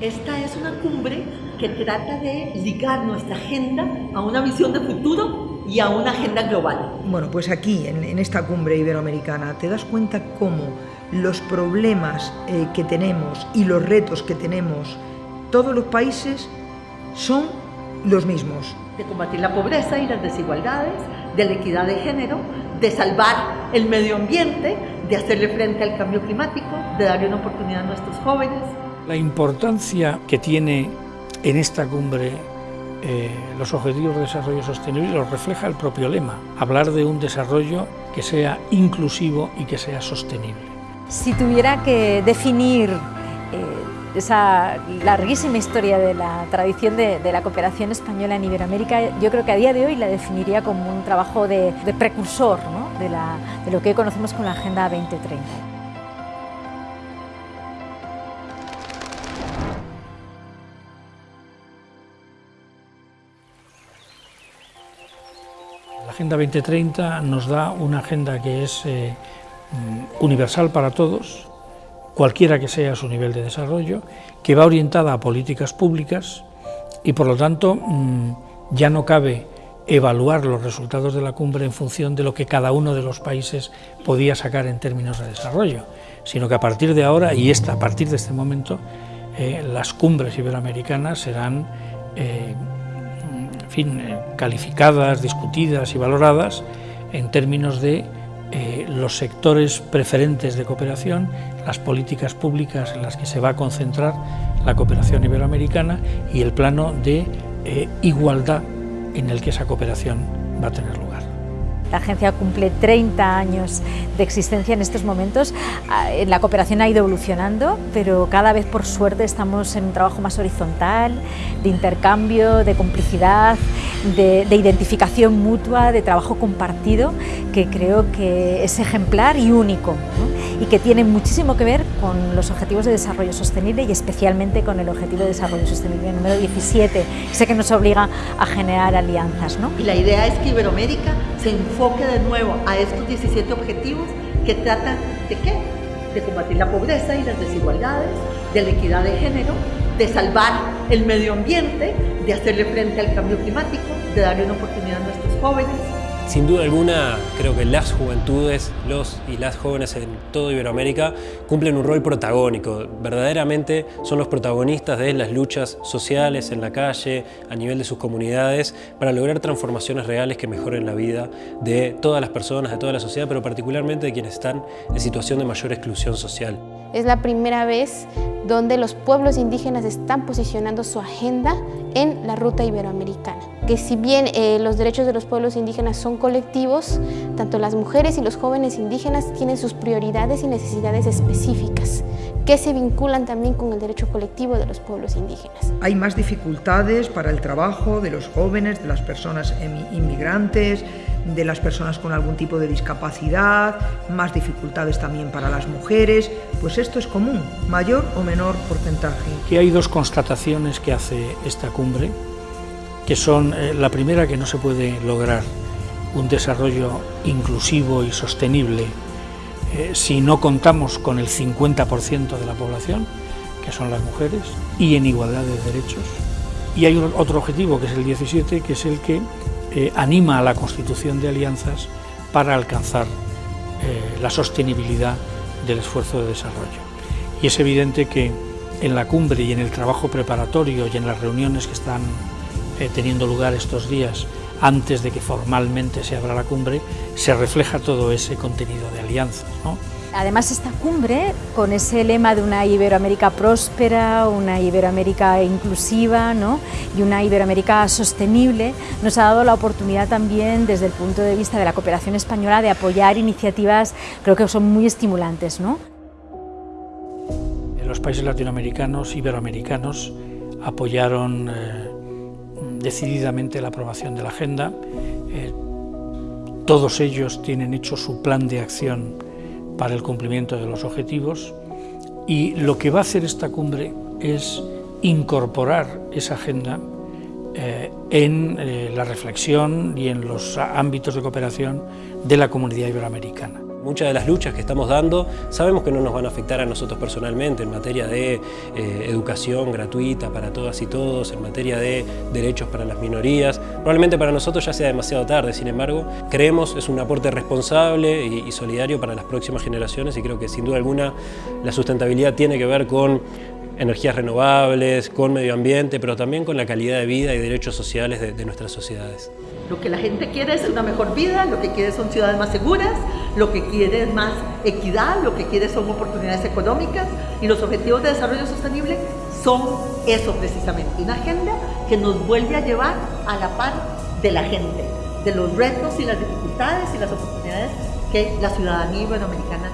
Esta es una cumbre que trata de ligar nuestra agenda a una visión de futuro y a una agenda global. Bueno, pues aquí, en, esta cumbre iberoamericana, te das cuenta cómo los problemas eh, que tenemos y los retos que tenemos todos los países son los mismos. De combatir la pobreza y las desigualdades, de la equidad de género, de salvar el medio ambiente, de hacerle frente al cambio climático, de darle una oportunidad a nuestros jóvenes. La importancia que tiene en esta cumbre eh, los Objetivos de Desarrollo Sostenible lo refleja el propio lema, hablar de un desarrollo que sea inclusivo y que sea sostenible. Si tuviera que definir eh, esa larguísima historia de la tradición de, la cooperación española en Iberoamérica, yo creo que a día de hoy la definiría como un trabajo de, precursor de, de lo que hoy conocemos como la Agenda 2030. Agenda 2030 nos da una agenda que es eh, mm, universal para todos, cualquiera que sea su nivel de desarrollo, que va orientada a políticas públicas y por lo tanto mm, ya no cabe evaluar los resultados de la cumbre en función de lo que cada uno de los países podía sacar en términos de desarrollo, sino que a partir de ahora, y esta, a partir de este momento, eh, las cumbres iberoamericanas serán eh, en fin, eh, calificadas, discutidas y valoradas en términos de eh, los sectores preferentes de cooperación, las políticas públicas en las que se va a concentrar la cooperación iberoamericana y el plano de eh, igualdad en el que esa cooperación va a tener lugar. La agencia cumple 30 años de existencia en estos momentos. Ah, la cooperación ha ido evolucionando, pero cada vez por suerte estamos en un trabajo más horizontal, de intercambio, de complicidad, de, identificación mutua, de trabajo compartido, que creo que es ejemplar y único y que tiene muchísimo que ver con los Objetivos de Desarrollo Sostenible y especialmente con el Objetivo de Desarrollo Sostenible número 17, ese que nos obliga a generar alianzas. Y la idea es que Iberoamérica se enfoque de nuevo a estos 17 objetivos que tratan de qué? De combatir la pobreza y las desigualdades, de la equidad de género, de salvar el medio ambiente, de hacerle frente al cambio climático, de darle una oportunidad a nuestros jóvenes, sin duda alguna, creo que las juventudes, los y las jóvenes en toda Iberoamérica cumplen un rol protagónico. Verdaderamente son los protagonistas de las luchas sociales en la calle, a nivel de sus comunidades, para lograr transformaciones reales que mejoren la vida de todas las personas, de toda la sociedad, pero particularmente de quienes están en situación de mayor exclusión social. Es la primera vez donde los pueblos indígenas están posicionando su agenda en la ruta iberoamericana. Que si bien eh, los derechos de los pueblos indígenas son colectivos, tanto las mujeres y los jóvenes indígenas tienen sus prioridades y necesidades específicas que se vinculan también con el derecho colectivo de los pueblos indígenas. Hay más dificultades para el trabajo de los jóvenes, de las personas inmigrantes, de las personas con algún tipo de discapacidad, más dificultades también para las mujeres, pues esto es común, mayor o menor porcentaje. Aquí hay dos constataciones que hace esta cumbre, que son eh, la primera que no se puede lograr un desarrollo inclusivo y sostenible eh, si no contamos con el 50% de la población, que son las mujeres, y en igualdad de derechos. Y hay otro objetivo, que es el 17, que es el que eh, anima a la constitución de alianzas para alcanzar la sostenibilidad del esfuerzo de desarrollo. Y es evidente que en la cumbre y en el trabajo preparatorio y en las reuniones que están teniendo lugar estos días antes de que formalmente se abra la cumbre, se refleja todo ese contenido de alianzas. Además, esta cumbre, con ese lema de una Iberoamérica próspera, una Iberoamérica inclusiva y una Iberoamérica sostenible, nos ha dado la oportunidad también, desde el punto de vista de la cooperación española, de apoyar iniciativas creo que son muy estimulantes. ¿no? Los países latinoamericanos, iberoamericanos, apoyaron eh, decididamente la aprobación de la agenda. Eh, todos ellos tienen hecho su plan de acción para el cumplimiento de los objetivos y lo que va a hacer esta cumbre es incorporar esa agenda eh, en eh, la reflexión y en los ámbitos de cooperación de la comunidad iberoamericana. Muchas de las luchas que estamos dando sabemos que no nos van a afectar a nosotros personalmente en materia de eh, educación gratuita para todas y todos, en materia de derechos para las minorías. Probablemente para nosotros ya sea demasiado tarde, sin embargo, creemos es un aporte responsable y, y solidario para las próximas generaciones y creo que sin duda alguna la sustentabilidad tiene que ver con energías renovables, con medio ambiente, pero también con la calidad de vida y derechos sociales de, nuestras sociedades. Lo que la gente quiere es una mejor vida, lo que quiere son ciudades más seguras, lo que quiere es más equidad, lo que quiere son oportunidades económicas y los objetivos de desarrollo sostenible son eso precisamente, una agenda que nos vuelve a llevar a la par de la gente, de los retos y las dificultades y las oportunidades que la ciudadanía iberoamericana